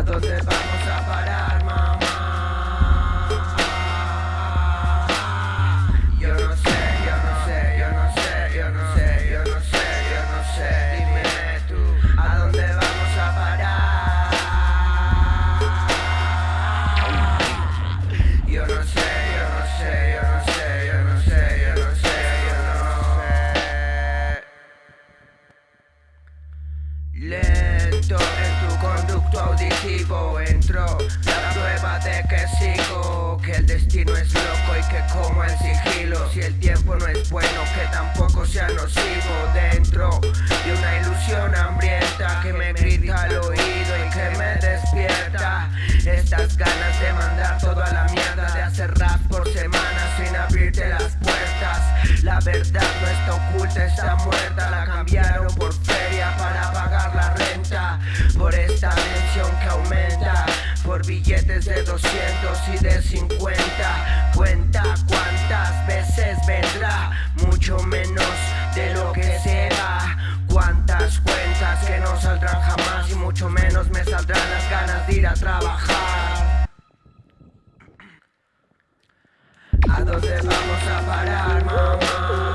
¿A dónde vamos a parar, mamá? Yo no sé, yo no sé, yo no sé, yo no sé, yo no sé, yo no sé. Dime tú, ¿a dónde vamos a parar? Yo no sé, yo no sé, yo no sé, yo no sé, yo no sé, yo no sé tu auditivo entró. La prueba de que sigo, que el destino es loco y que como el sigilo, si el tiempo no es bueno, que tampoco sea nocivo dentro de una ilusión hambrienta que me grita al oído y que me despierta. Estas ganas de mandar todo a la mierda, de hacer rap por semana sin abrirte las puertas, la verdad no está oculta, está muerta, la cambiaron por de 200 y de 50 Cuenta cuántas veces vendrá Mucho menos de lo que se va Cuántas cuentas que no saldrán jamás Y mucho menos me saldrán las ganas de ir a trabajar. ¿A dónde vamos a parar, mamá?